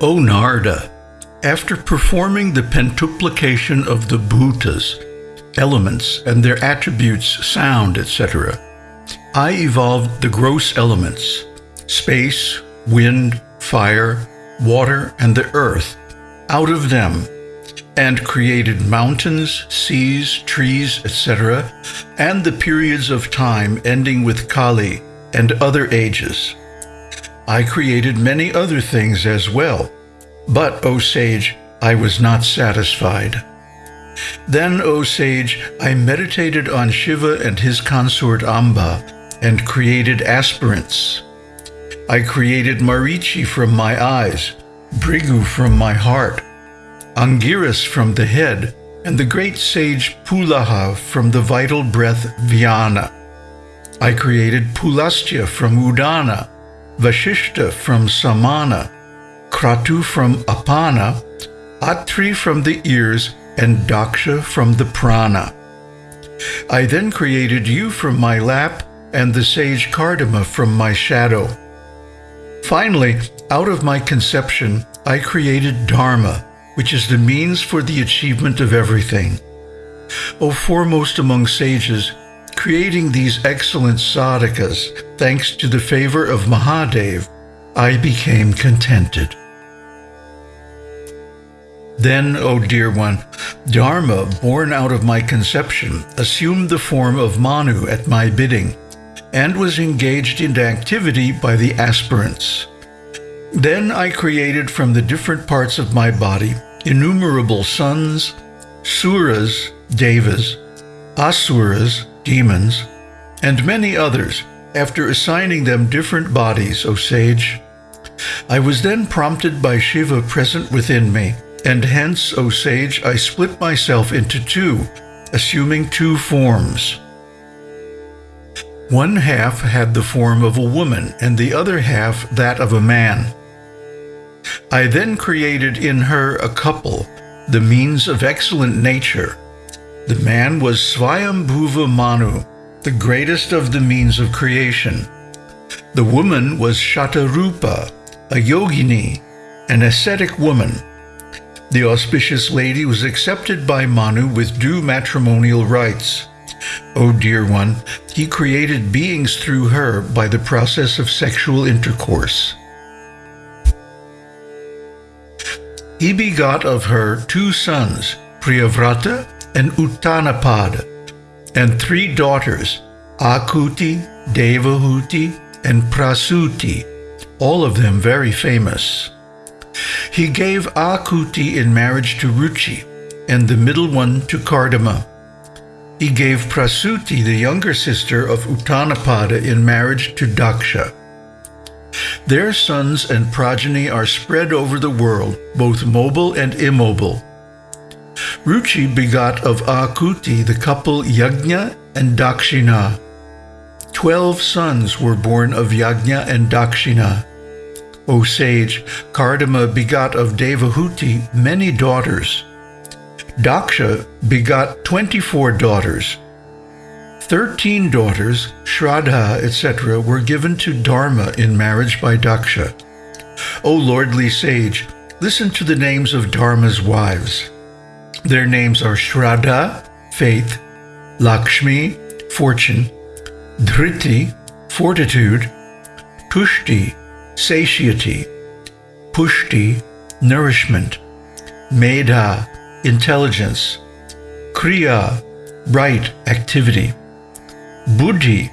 O Narada, after performing the pentuplication of the bhutas, elements, and their attributes, sound, etc., I evolved the gross elements space, wind, fire, water, and the earth out of them and created mountains, seas, trees, etc., and the periods of time ending with Kali and other ages. I created many other things as well, but, O sage, I was not satisfied. Then, O sage, I meditated on Shiva and his consort Amba and created aspirants. I created Marichi from my eyes, Bhrigu from my heart, Angiras from the head, and the great sage Pulaha from the vital breath Vyana. I created Pulastya from Udana, Vashishta from Samana, Kratu from Apana, Atri from the ears, and Daksha from the prana. I then created you from my lap and the sage Kardama from my shadow. Finally, out of my conception, I created Dharma, which is the means for the achievement of everything. O foremost among sages, creating these excellent sadhakas, thanks to the favor of Mahadev, I became contented. Then, O dear one, Dharma, born out of my conception, assumed the form of Manu at my bidding, and was engaged in activity by the aspirants. Then I created from the different parts of my body innumerable sons, suras, devas, asuras, demons, and many others, after assigning them different bodies, O sage. I was then prompted by Shiva present within me, and hence, O sage, I split myself into two, assuming two forms. One half had the form of a woman, and the other half that of a man. I then created in her a couple, the means of excellent nature. The man was Swayambhuva Manu, the greatest of the means of creation. The woman was Shatarupa, a yogini, an ascetic woman. The auspicious lady was accepted by Manu with due matrimonial rites. O dear one, he created beings through her by the process of sexual intercourse. He begot of her two sons, Priyavrata and Uttanapada, and three daughters, Akuti, Devahuti, and Prasuti, all of them very famous. He gave Akuti in marriage to Ruchi, and the middle one to Kardama. He gave Prasuti, the younger sister of Uttanapada, in marriage to Daksha. Their sons and progeny are spread over the world, both mobile and immobile. Ruchi begot of Akuti the couple Yajna and Dakshina. Twelve sons were born of Yajna and Dakshina. O sage, Kardama begot of Devahuti many daughters. Daksha begot 24 daughters. Thirteen daughters, Shraddha, etc., were given to Dharma in marriage by Daksha. O lordly sage, listen to the names of Dharma's wives. Their names are Shraddha, faith, Lakshmi, fortune, Dhriti, fortitude, Tushti, satiety, Pushti, nourishment, Medha, intelligence, Kriya, right, activity, Buddhi,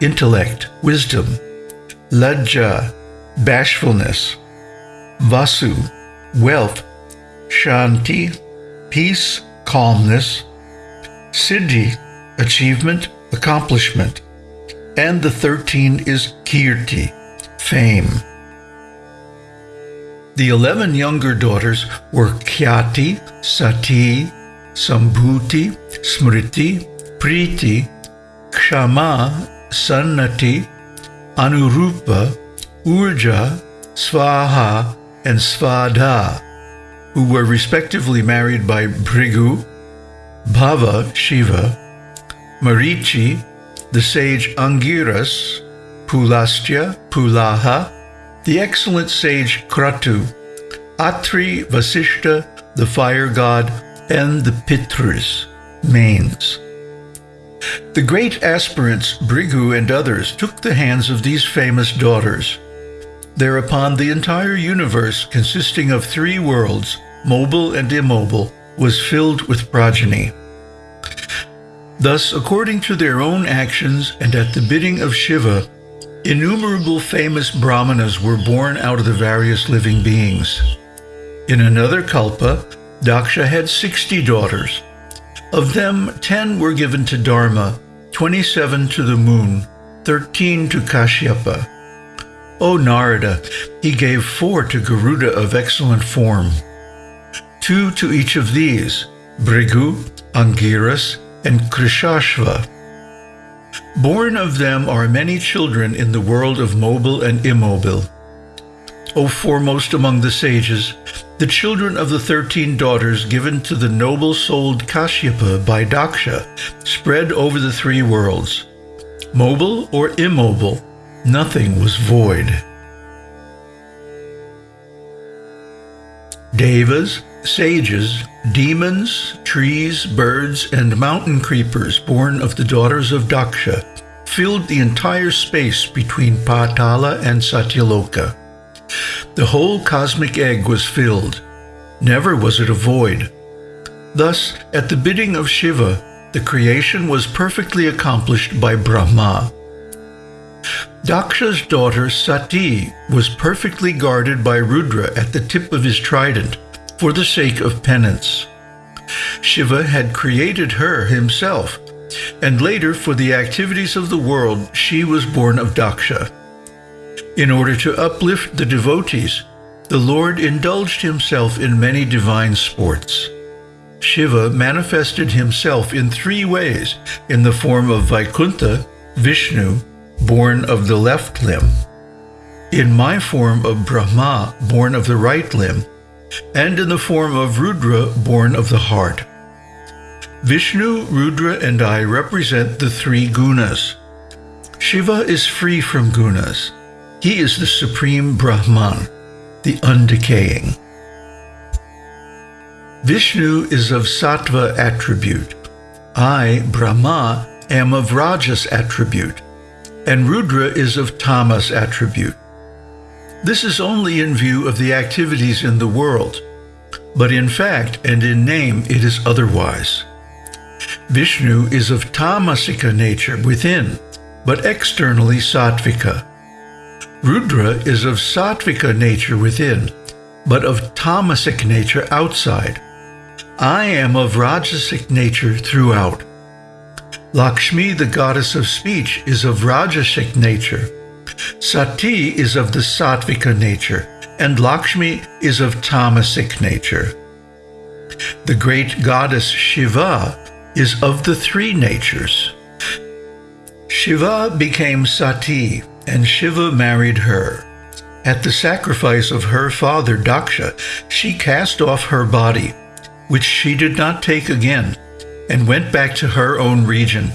intellect, wisdom, Lajja, bashfulness, Vasu, wealth, Shanti, peace, calmness, Siddhi, achievement, accomplishment, and the 13 is Kirti, fame. The 11 younger daughters were Khyati, Sati, Sambhuti, Smriti, Priti, Kshama, Sannati, Anurupa, Urja, Svaha, and Svadha, who were respectively married by Bhrigu, Bhava, Shiva, Marichi, the sage Angiras, Pulastya, Pulaha, the excellent sage Kratu, Atri, Vasishta, the fire god, and the Pitrus, manes. The great aspirants, Bhrigu and others, took the hands of these famous daughters. Thereupon the entire universe, consisting of three worlds, mobile and immobile, was filled with progeny. Thus, according to their own actions and at the bidding of Shiva, innumerable famous brahmanas were born out of the various living beings. In another kalpa, Daksha had 60 daughters. Of them, 10 were given to Dharma, 27 to the moon, 13 to Kashyapa. O Narada, he gave four to Garuda of excellent form. Two to each of these, Bhrigu, Angiras, and Krishashva. Born of them are many children in the world of mobile and immobile. O foremost among the sages, the children of the thirteen daughters given to the noble-souled Kashyapa by Daksha spread over the three worlds. Mobile or immobile, nothing was void. Devas, sages, demons, trees, birds, and mountain creepers born of the daughters of Daksha filled the entire space between Patala and Satyaloka. The whole cosmic egg was filled. Never was it a void. Thus, at the bidding of Shiva, the creation was perfectly accomplished by Brahma. Daksha's daughter Sati was perfectly guarded by Rudra at the tip of his trident for the sake of penance. Shiva had created her himself, and later for the activities of the world she was born of Daksha. In order to uplift the devotees, the Lord indulged himself in many divine sports. Shiva manifested himself in three ways in the form of Vaikuntha, Vishnu, born of the left limb, in my form of Brahma, born of the right limb, and in the form of Rudra, born of the heart. Vishnu, Rudra, and I represent the three gunas. Shiva is free from gunas. He is the supreme Brahman, the undecaying. Vishnu is of sattva attribute. I, Brahma, am of rajas attribute, and Rudra is of tamas attribute. This is only in view of the activities in the world, but in fact and in name it is otherwise. Vishnu is of tamasika nature within, but externally sattvika. Rudra is of sattvika nature within, but of tamasic nature outside. I am of rajasic nature throughout. Lakshmi, the goddess of speech, is of rajasic nature. Sati is of the sattvika nature, and Lakshmi is of tamasic nature. The great goddess Shiva is of the three natures. Shiva became Sati, and Shiva married her. At the sacrifice of her father Daksha, she cast off her body, which she did not take again, and went back to her own region.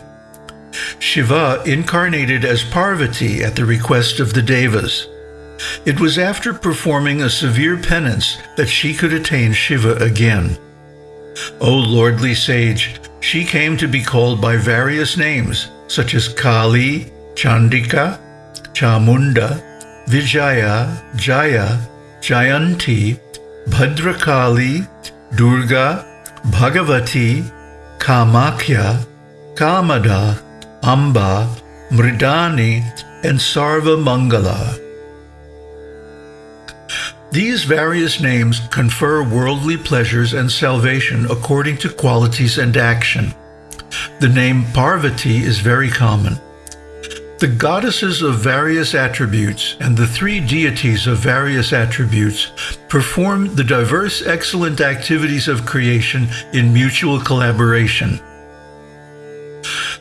Shiva incarnated as Parvati at the request of the Devas. It was after performing a severe penance that she could attain Shiva again. O lordly sage, she came to be called by various names, such as Kali, Chandika, Chamunda, Vijaya, Jaya, Jayanti, Bhadrakali, Durga, Bhagavati, Kamakhya, Kamada, Amba, Mridani, and Sarva Mangala. These various names confer worldly pleasures and salvation according to qualities and action. The name Parvati is very common. The goddesses of various attributes and the three deities of various attributes perform the diverse excellent activities of creation in mutual collaboration.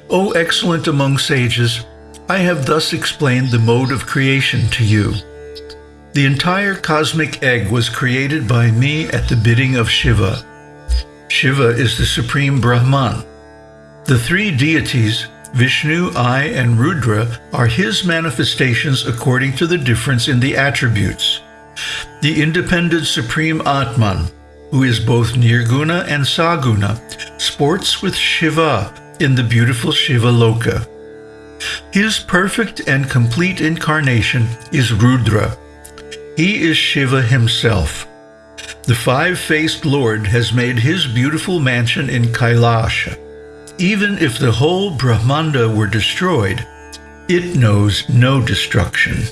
O excellent among sages, I have thus explained the mode of creation to you. The entire cosmic egg was created by me at the bidding of Shiva. Shiva is the supreme Brahman. The three deities, Vishnu, I, and Rudra are his manifestations according to the difference in the attributes. The independent Supreme Atman, who is both Nirguna and Saguna, sports with Shiva in the beautiful Shiva Loka. His perfect and complete incarnation is Rudra. He is Shiva himself. The five faced Lord has made his beautiful mansion in Kailasha. Even if the whole Brahmanda were destroyed, it knows no destruction.